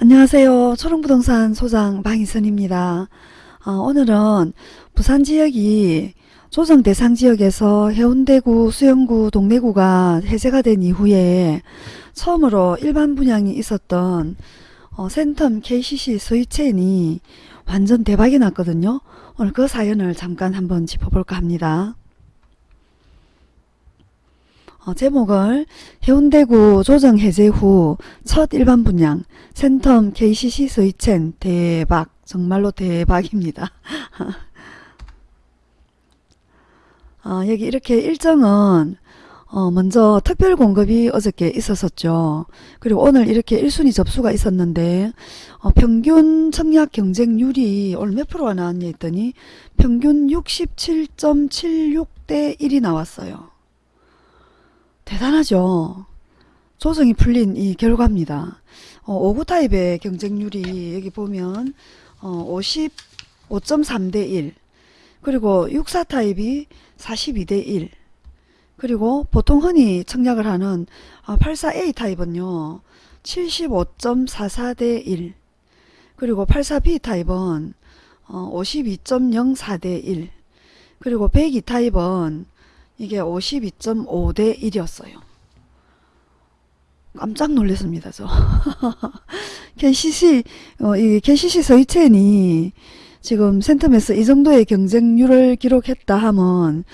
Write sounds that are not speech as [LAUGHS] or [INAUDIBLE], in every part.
안녕하세요. 초롱부동산 소장 방희선입니다. 어, 오늘은 부산 지역이 조정 대상 지역에서 해운대구, 수영구, 동래구가 해제가 된 이후에 처음으로 일반 분양이 있었던 어, 센텀 KCC 스위첸이 완전 대박이 났거든요. 오늘 그 사연을 잠깐 한번 짚어볼까 합니다. 어, 제목을 해운대구 조정 해제 후 첫 일반 분양 센텀 KCC 스위첸 대박 정말로 대박입니다. [LAUGHS] 어, 여기 이렇게 일정은 어, 먼저 특별 공급이 어저께 있었었죠. 그리고 오늘 이렇게 1순위 접수가 있었는데 어, 평균 청약 경쟁률이 오늘 몇 프로가 나왔냐 했더니 평균 67.76대 1이 나왔어요. 대단하죠. 조정이 풀린 이 결과입니다. 어, 5구 타입의 경쟁률이 여기 보면 어, 55.3대 1 그리고 64 타입이 42대 1 그리고 보통 흔히 청약을 하는 84A 타입은요 75.44대 1 그리고 84B 타입은 52.04대 1 그리고 102 타입은 이게 52.5 대 1이었어요. 깜짝 놀랐습니다, 저. [LAUGHS] KCC, 어, 이 KCC 서이첸이 지금 센텀에서 이 정도의 경쟁률을 기록했다 하면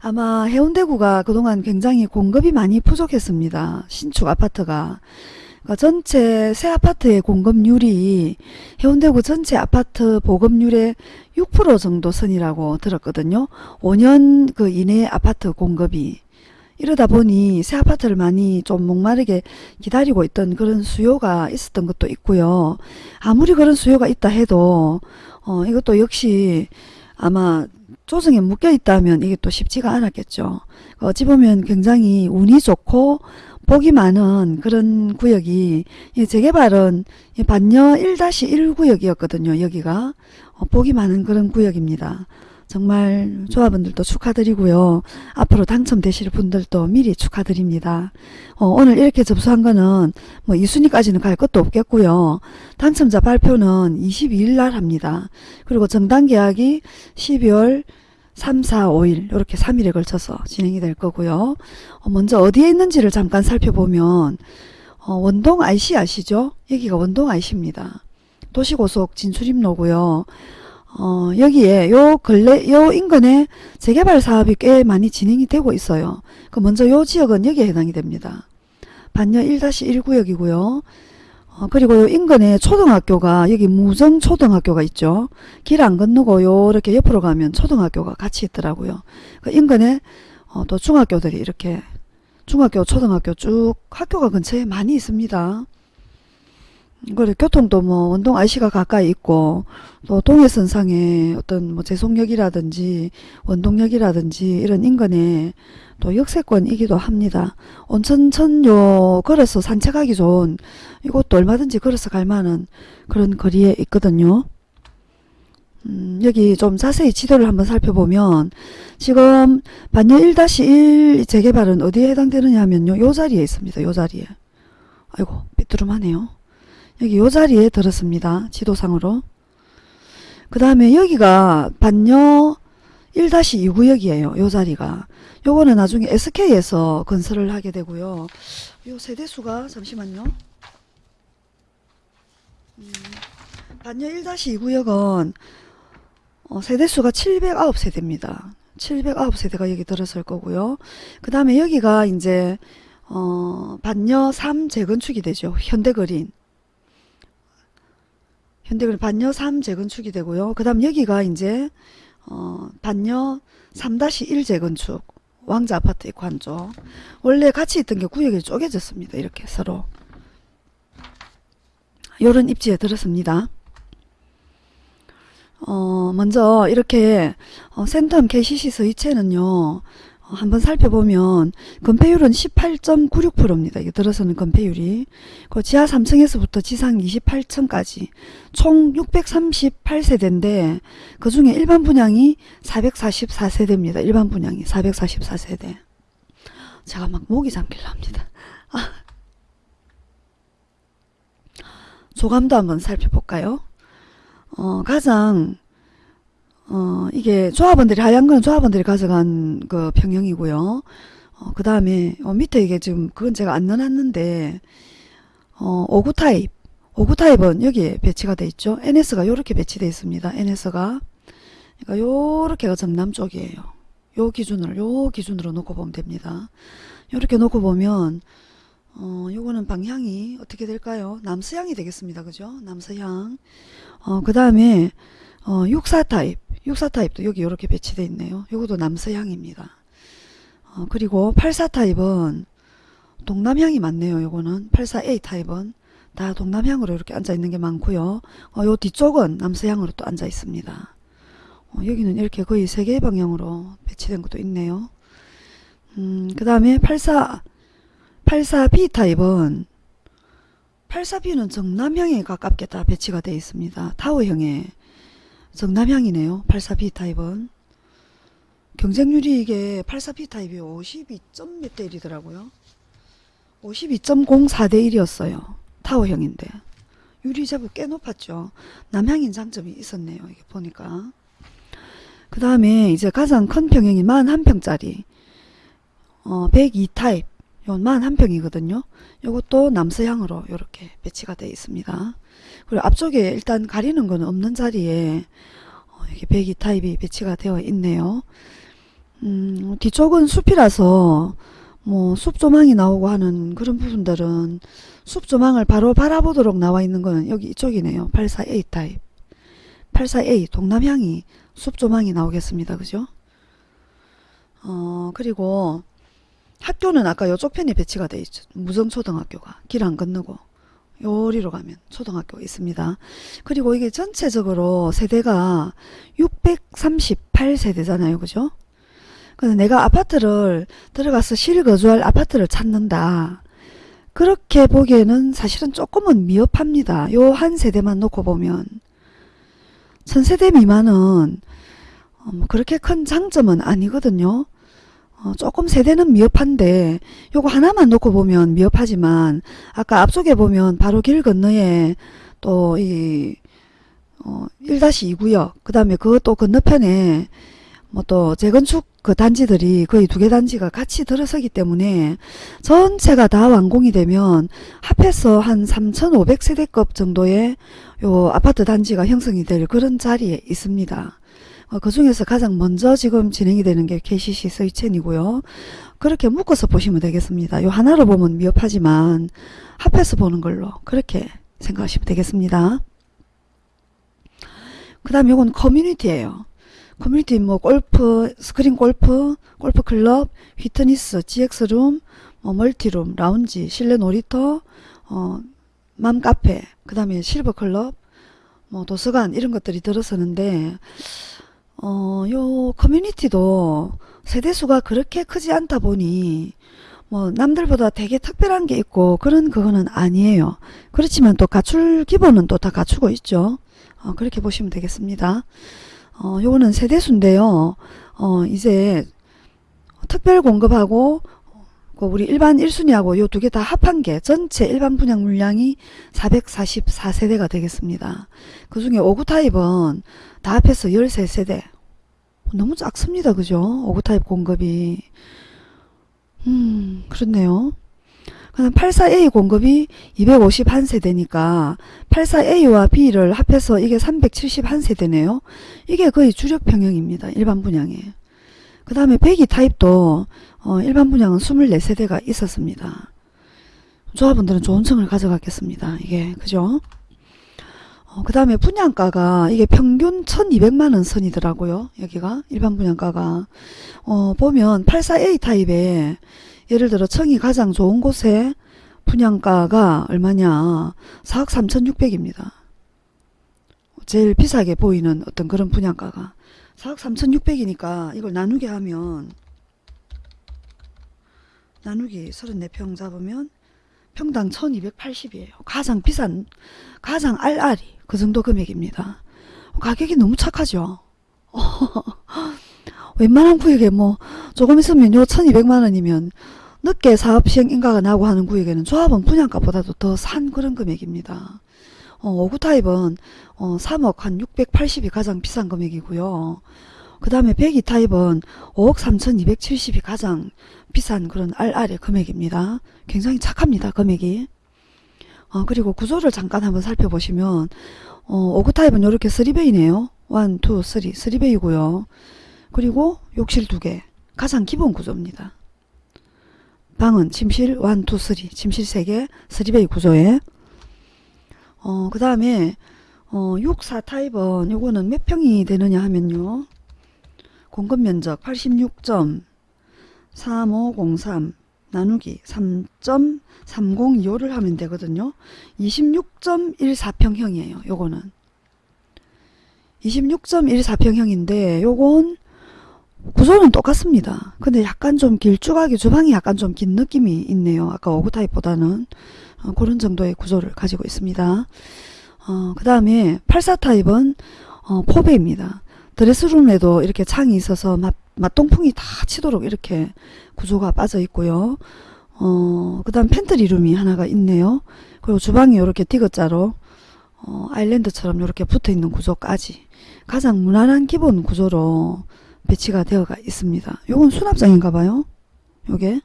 아마 해운대구가 그동안 굉장히 공급이 많이 부족했습니다. 신축 아파트가. 그러니까 전체 새 아파트의 공급률이 해운대구 전체 아파트 보급률의 6% 정도 선이라고 들었거든요. 5년 그 이내 아파트 공급이. 이러다 보니 새 아파트를 많이 좀 목마르게 기다리고 있던 그런 수요가 있었던 것도 있고요. 아무리 그런 수요가 있다 해도 어, 이것도 역시 아마 조정에 묶여 있다면 이게 또 쉽지가 않았겠죠. 어찌 보면 굉장히 운이 좋고 복이 많은 그런 구역이 재개발은 반여 1-1 구역이었거든요. 여기가 어, 복이 많은 그런 구역입니다. 정말 조합원들도 축하드리고요. 앞으로 당첨되실 분들도 미리 축하드립니다. 어, 오늘 이렇게 접수한 거는 뭐 2순위까지는 갈 것도 없겠고요. 당첨자 발표는 22일 날 합니다. 그리고 정당 계약이 12월 3, 4, 5일 이렇게 3일에 걸쳐서 진행이 될 거고요. 어, 먼저 어디에 있는지를 잠깐 살펴보면 어, 원동 IC 아시죠? 여기가 원동 IC입니다. 도시고속 진출입로고요. 어, 여기에 요 근래 요 인근에 재개발 사업이 꽤 많이 진행이 되고 있어요. 그 먼저 요 지역은 여기에 해당이 됩니다. 반려 1-1 구역이고요. 어, 그리고 요 인근에 초등학교가 여기 무정 초등학교가 있죠. 길 안 건너고 요렇게 옆으로 가면 초등학교가 같이 있더라고요. 그 인근에 어, 또 중학교들이 이렇게 중학교 초등학교 쭉 학교가 근처에 많이 있습니다. 그래 교통도 뭐 원동 IC가 가까이 있고 또 동해선상에 어떤 뭐 제송역이라든지 원동역이라든지 이런 인근에 또 역세권이기도 합니다. 온천천요 걸어서 산책하기 좋은 이곳도 얼마든지 걸어서 갈 만한 그런 거리에 있거든요. 음, 여기 좀 자세히 지도를 한번 살펴보면 지금 반려 1-1 재개발은 어디에 해당되느냐 하면요. 요 자리에 있습니다. 요 자리에. 아이고 삐뚤음하네요. 여기 요 자리에 들었습니다. 지도상으로. 그 다음에 여기가 반려 1-2 구역이에요. 요 자리가. 요거는 나중에 SK에서 건설을 하게 되고요. 요 세대수가 잠시만요. 음, 반려 1-2 구역은 어, 세대수가 709세대입니다. 709세대가 여기 들어설 거고요. 그 다음에 여기가 이제 어, 반려 3 재건축이 되죠. 현대그린. 현대그린 반려 3 재건축이 되고요. 그 다음 여기가 이제 어, 반려 3-1 재건축 왕자 아파트 있고 한쪽 원래 같이 있던 게 구역이 쪼개졌습니다. 이렇게 서로 요런 입지에 들었습니다. 어, 먼저 이렇게 어, 센텀 KCC 서이체는요. 어, 한번 살펴보면 건폐율은 18.96%입니다. 이게 들어서는 건폐율이 그 지하 3층에서부터 지상 28층까지 총 638세대인데 그 중에 일반 분양이 444세대입니다. 일반 분양이 444세대. 제가 막 목이 잠길랍니다. 아. 조감도 한번 살펴볼까요? 어, 가장 어, 이게 조합원들이 하얀 건 조합원들이 가져간 그 평형이고요. 어, 그 다음에 어, 밑에 이게 지금 그건 제가 안 넣어놨는데 어, 5구 타입 5구 타입은 여기에 배치가 돼 있죠. NS가 요렇게 배치되어 있습니다. NS가 그러니까 요렇게가 정남 쪽이에요. 요 기준으로 요 기준으로 놓고 보면 됩니다. 요렇게 놓고 보면 어, 요거는 방향이 어떻게 될까요? 남서향이 되겠습니다. 그죠? 남서향. 어, 그 다음에 어, 64 타입. 64 타입도 여기 이렇게 배치되어 있네요. 요것도 남서향입니다. 어, 그리고 84 타입은 동남향이 많네요. 요거는 84A 타입은 다 동남향으로 이렇게 앉아 있는 게 많고요. 어, 요 뒤쪽은 남서향으로 또 앉아 있습니다. 어, 여기는 이렇게 거의 세 개의 방향으로 배치된 것도 있네요. 음, 그 다음에 84 84B 타입은 84B는 정남향에 가깝게 다 배치가 되어 있습니다. 타워형에 정남향이네요. 84B 타입은 경쟁률이 이게 84B 타입이 52점 몇 대 1이더라고요. 52.04 대 1이었어요. 타워형인데 율이 제법 꽤 높았죠. 남향인 장점이 있었네요. 이게 보니까 그 다음에 이제 가장 큰 평형이 41평짜리 어, 102 타입 요만 한 평이거든요. 요것도 남서향으로 이렇게 배치가 되어 있습니다. 그리고 앞쪽에 일단 가리는 거는 없는 자리에 어, 이게 배기 타입이 배치가 되어 있네요. 음, 뒤쪽은 숲이라서 뭐 숲 조망이 나오고 하는 그런 부분들은 숲 조망을 바로 바라보도록 나와 있는 거는 여기 이쪽이네요. 84A 타입. 84A 동남향이 숲 조망이 나오겠습니다. 그죠? 어, 그리고 학교는 아까 이쪽 편에 배치가 돼 있죠. 무정초등학교가 길 안 건너고 요리로 가면 초등학교가 있습니다. 그리고 이게 전체적으로 세대가 638세대잖아요. 그죠? 근데 내가 아파트를 들어가서 실거주할 아파트를 찾는다. 그렇게 보기에는 사실은 조금은 미흡합니다. 요 한 세대만 놓고 보면 천세대 미만은 어, 뭐 그렇게 큰 장점은 아니거든요. 어, 조금 세대는 미흡한데 요거 하나만 놓고 보면 미흡하지만 아까 앞쪽에 보면 바로 길 건너에 또이 어, 1-2구역 그 다음에 그것도 건너편에 뭐 또 재건축 그 단지들이 거의 두 개 단지가 같이 들어서기 때문에 전체가 다 완공이 되면 합해서 한 3,500세대급 정도의 요 아파트 단지가 형성이 될 그런 자리에 있습니다. 어, 그 중에서 가장 먼저 지금 진행이 되는 게 KCC 서이첸이고요. 그렇게 묶어서 보시면 되겠습니다. 요 하나로 보면 미흡하지만 합해서 보는 걸로 그렇게 생각하시면 되겠습니다. 그 다음 요건 커뮤니티예요. 커뮤니티 뭐 골프, 스크린 골프, 골프 클럽, 휘트니스, GX룸, 뭐 멀티룸, 라운지, 실내 놀이터, 어, 맘카페, 그 다음에 실버 클럽, 뭐 도서관 이런 것들이 들어서는데 어, 요 커뮤니티도 세대수가 그렇게 크지 않다 보니 뭐 남들보다 되게 특별한 게 있고 그런 그거는 아니에요. 그렇지만 또 갖출 기본은 또 다 갖추고 있죠. 어, 그렇게 보시면 되겠습니다. 어, 요거는 세대수인데요. 어, 이제 특별 공급하고 그 우리 일반 1순위하고 요 두 개 다 합한 게 전체 일반 분양 물량이 444세대가 되겠습니다. 그 중에 5구 타입은 다 합해서 13세대. 너무 작습니다. 그죠? 5구 타입 공급이. 음, 그렇네요. 그다음 84A 공급이 251세대니까 84A와 B를 합해서 이게 371세대네요. 이게 거의 주력 평형입니다. 일반 분양에. 그 다음에 102 타입도 어, 일반 분양은 24세대가 있었습니다. 조합원들은 좋은 층을 가져갔겠습니다. 이게 그죠? 어, 그 다음에 분양가가 이게 평균 1200만원 선이더라고요. 여기가 일반 분양가가 어, 보면 84A 타입에 예를 들어 청이 가장 좋은 곳에 분양가가 얼마냐 4억 3600입니다. 제일 비싸게 보이는 어떤 그런 분양가가 4억 3600이니까 이걸 나누게 하면 나누기 34평 잡으면 평당 1280이에요. 가장 비싼 가장 알알이 그 정도 금액입니다. 가격이 너무 착하죠. [LAUGHS] 웬만한 구역에 뭐 조금 있으면 요 1200만원이면 늦게 사업 시행 인가가 나고 하는 구역에는 조합원 분양가보다도 더 산 그런 금액입니다. 어, 5구 타입은 어, 3억 한 680이 가장 비싼 금액이고요. 그 다음에 102 타입은 5억 3270이 가장 비싼 그런 RR의 금액입니다. 굉장히 착합니다. 금액이. 어, 그리고 구조를 잠깐 한번 살펴보시면 어, 5구 타입은 이렇게 3베이네요. 1, 2, 3, 3베이고요. 그리고 욕실 2개. 가장 기본 구조입니다. 방은 침실 1, 2, 3, 침실 3개, 3베이 구조에 어, 그 다음에 어, 6, 4 타입은 요거는 몇 평이 되느냐 하면요. 공급 면적 86.3503 나누기 3.3025를 하면 되거든요. 26.14평형이에요. 요거는 26.14평형인데 요건 구조는 똑같습니다. 근데 약간 좀 길쭉하게 주방이 약간 좀 긴 느낌이 있네요. 아까 오구 타입보다는 어, 그런 정도의 구조를 가지고 있습니다. 어, 그 다음에 84 타입은 어, 포배입니다. 드레스룸에도 이렇게 창이 있어서 맛, 맛동풍이 다 치도록 이렇게 구조가 빠져 있고요. 어, 그 다음 팬트리룸이 하나가 있네요. 그리고 주방이 이렇게 디귿자로 어, 아일랜드처럼 이렇게 붙어 있는 구조까지 가장 무난한 기본 구조로 배치가 되어가 있습니다. 요건 수납장인가 봐요. 요게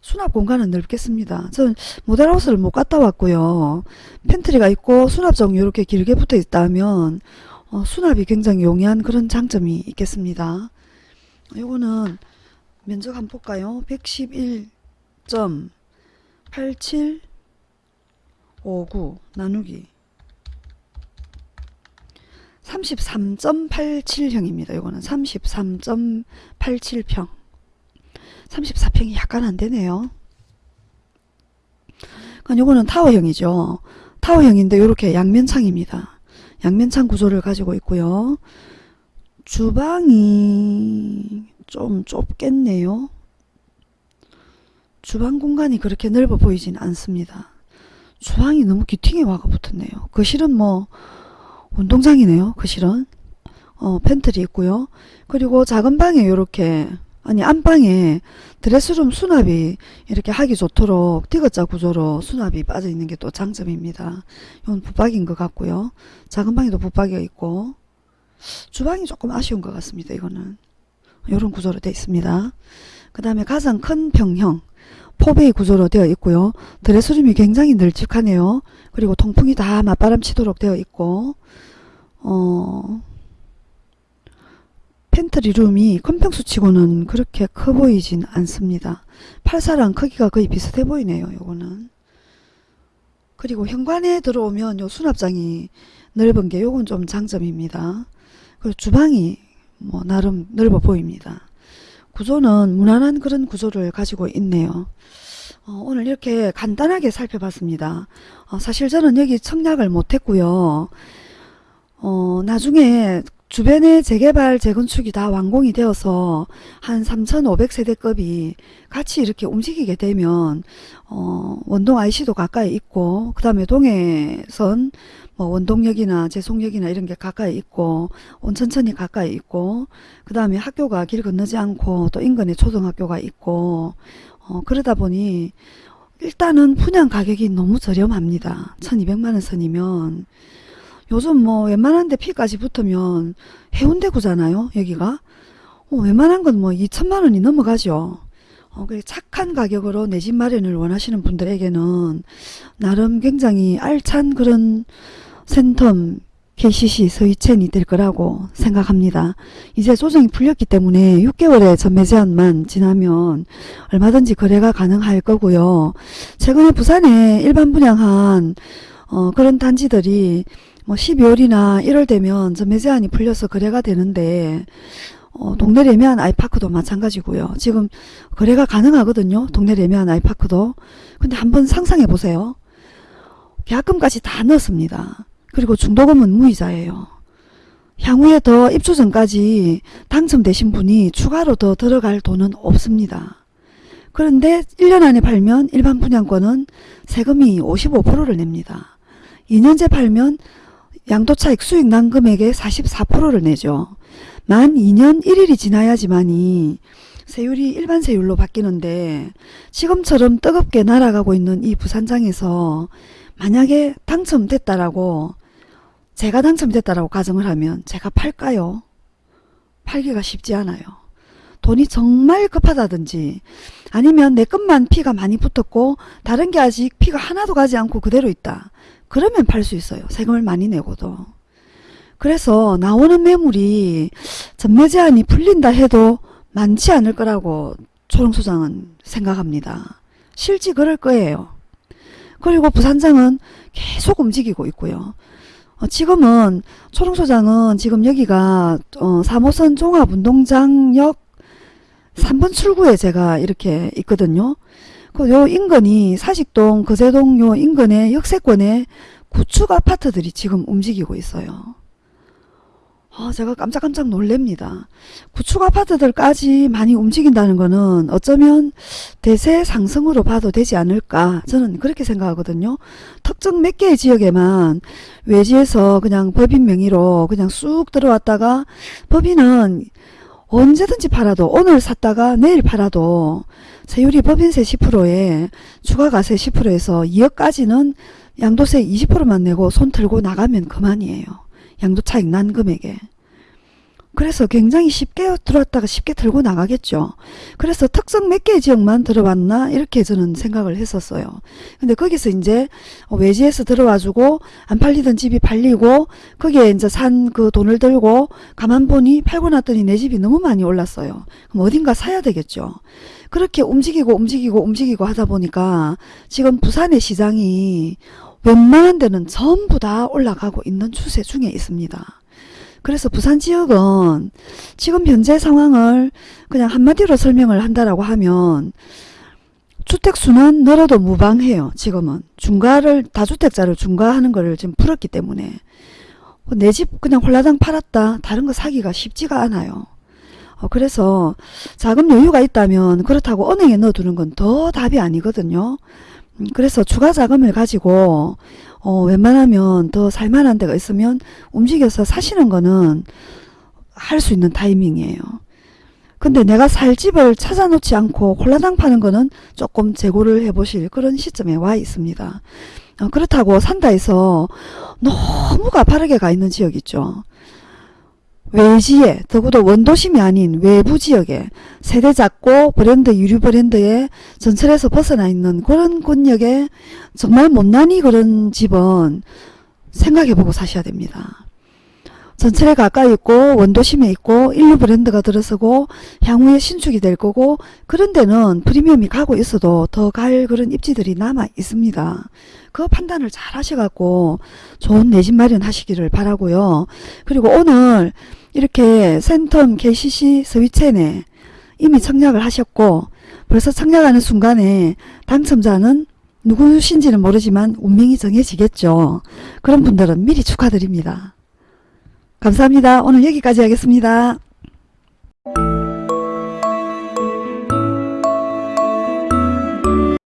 수납 공간은 넓겠습니다. 저는 모델하우스를 못 갔다 왔고요. 팬트리가 있고 수납장 이렇게 길게 붙어 있다면 어, 수납이 굉장히 용이한 그런 장점이 있겠습니다. 요거는 면적 한번 볼까요? 111.8759 나누기 33.87형입니다. 요거는 33.87평 34평이 약간 안되네요. 그러니까 요거는 타워형이죠. 타워형인데 요렇게 양면창입니다. 양면창 구조를 가지고 있고요. 주방이 좀 좁겠네요. 주방 공간이 그렇게 넓어 보이진 않습니다. 주방이 너무 귀퉁이 와가 붙었네요. 거실은 뭐 운동장이네요. 거실은 어, 팬트리 있고요. 그리고 작은 방에 이렇게 아니 안방에 드레스룸 수납이 이렇게 하기 좋도록 디귿자 구조로 수납이 빠져 있는 게 또 장점입니다. 이건 붙박이인 것 같고요. 작은 방에도 붙박이가 있고 주방이 조금 아쉬운 것 같습니다. 이거는 이런 구조로 되어 있습니다. 그 다음에 가장 큰 평형 포베이 구조로 되어 있고요. 드레스룸이 굉장히 널찍하네요. 그리고 통풍이 다 맞바람 치도록 되어 있고 어 팬트리룸이 큰평수 치고는 그렇게 커 보이진 않습니다. 84랑 크기가 거의 비슷해 보이네요. 요거는. 그리고 현관에 들어오면 요 수납장이 넓은 게 요건 좀 장점입니다. 그리고 주방이 뭐 나름 넓어 보입니다. 구조는 무난한 그런 구조를 가지고 있네요. 어, 오늘 이렇게 간단하게 살펴봤습니다. 어, 사실 저는 여기 청약을 못했고요. 어, 나중에 주변에 재개발, 재건축이 다 완공이 되어서 한 3,500세대급이 같이 이렇게 움직이게 되면 어, 원동 IC도 가까이 있고 그 다음에 동해선 뭐 원동역이나 제송역이나 이런 게 가까이 있고 온천천이 가까이 있고 그 다음에 학교가 길 건너지 않고 또 인근에 초등학교가 있고 어, 그러다 보니 일단은 분양 가격이 너무 저렴합니다. 1200만원 선이면 요즘 뭐 웬만한 데 피까지 붙으면 해운대구잖아요. 여기가. 어, 웬만한 건 뭐 2천만 원이 넘어가죠. 어, 그 착한 가격으로 내 집 마련을 원하시는 분들에게는 나름 굉장히 알찬 그런 센텀 KCC 서희첸이 될 거라고 생각합니다. 이제 조정이 풀렸기 때문에 6개월의 전매 제한만 지나면 얼마든지 거래가 가능할 거고요. 최근에 부산에 일반 분양한 어, 그런 단지들이 뭐 12월이나 1월 되면 전매 제한이 풀려서 거래가 되는데 어, 동네 레미안 아이파크도 마찬가지고요. 지금 거래가 가능하거든요. 동네 레미안 아이파크도. 근데 한번 상상해 보세요. 계약금까지 다 넣었습니다. 그리고 중도금은 무이자예요. 향후에 더 입주 전까지 당첨되신 분이 추가로 더 들어갈 돈은 없습니다. 그런데 1년 안에 팔면 일반 분양권은 세금이 55%를 냅니다. 2년째 팔면 양도차익 수익 난 금액의 44%를 내죠. 만 2년 1일이 지나야지만이 세율이 일반 세율로 바뀌는데 지금처럼 뜨겁게 날아가고 있는 이 부산장에서 만약에 당첨됐다라고 제가 당첨됐다라고 가정을 하면 제가 팔까요? 팔기가 쉽지 않아요. 돈이 정말 급하다든지 아니면 내 것만 피가 많이 붙었고 다른 게 아직 피가 하나도 가지 않고 그대로 있다. 그러면 팔 수 있어요. 세금을 많이 내고도. 그래서 나오는 매물이 전매 제한이 풀린다 해도 많지 않을 거라고 초롱소장은 생각합니다. 실제 그럴 거예요. 그리고 부산장은 계속 움직이고 있고요. 어, 지금은 초롱소장은 지금 여기가 어, 3호선 종합운동장역 3번 출구에 제가 이렇게 있거든요. 그 요 인근이 사직동, 거제동 요 인근의 역세권에 구축 아파트들이 지금 움직이고 있어요. 아, 제가 깜짝깜짝 놀랍니다. 구축 아파트들까지 많이 움직인다는 거는 어쩌면 대세 상승으로 봐도 되지 않을까 저는 그렇게 생각하거든요. 특정 몇 개의 지역에만 외지에서 그냥 법인 명의로 그냥 쑥 들어왔다가 법인은 언제든지 팔아도 오늘 샀다가 내일 팔아도 세율이 법인세 10%에 추가가세 10%에서 2억까지는 양도세 20%만 내고 손 들고 나가면 그만이에요. 양도 차익 난 금액에. 그래서 굉장히 쉽게 들어왔다가 쉽게 들고 나가겠죠. 그래서 특성 몇 개의 지역만 들어왔나 이렇게 저는 생각을 했었어요. 근데 거기서 이제 외지에서 들어와주고 안 팔리던 집이 팔리고 거기에 이제 산 그 돈을 들고 가만 보니 팔고 났더니 내 집이 너무 많이 올랐어요. 그럼 어딘가 사야 되겠죠. 그렇게 움직이고 움직이고 움직이고 하다 보니까 지금 부산의 시장이 웬만한 데는 전부 다 올라가고 있는 추세 중에 있습니다. 그래서 부산 지역은 지금 현재 상황을 그냥 한마디로 설명을 한다라고 하면 주택수는 늘어도 무방해요. 지금은 중과를 다주택자를 중과하는 거를 지금 풀었기 때문에 내 집 그냥 홀라당 팔았다 다른 거 사기가 쉽지가 않아요. 어, 그래서 자금 여유가 있다면 그렇다고 은행에 넣어두는 건 더 답이 아니거든요. 음, 그래서 추가 자금을 가지고 어, 웬만하면 더 살만한 데가 있으면 움직여서 사시는 거는 할 수 있는 타이밍이에요. 근데 내가 살 집을 찾아놓지 않고 홀라당 파는 거는 조금 재고를 해보실 그런 시점에 와 있습니다. 어, 그렇다고 산다 해서 너무 가파르게 가 있는 지역 있죠. 외지에 더구도 원도심이 아닌 외부 지역에 세대 작고 브랜드 유류 브랜드의 전철에서 벗어나 있는 그런 권역에 정말 못난이 그런 집은 생각해보고 사셔야 됩니다. 전철에 가까이 있고 원도심에 있고 인류 브랜드가 들어서고 향후에 신축이 될 거고 그런 데는 프리미엄이 가고 있어도 더 갈 그런 입지들이 남아 있습니다. 그 판단을 잘 하셔갖고 좋은 내 집 마련하시기를 바라고요. 그리고 오늘 이렇게 센텀 KCC 스위첸에 이미 청약을 하셨고 벌써 청약하는 순간에 당첨자는 누구신지는 모르지만 운명이 정해지겠죠. 그런 분들은 미리 축하드립니다. 감사합니다. 오늘 여기까지 하겠습니다.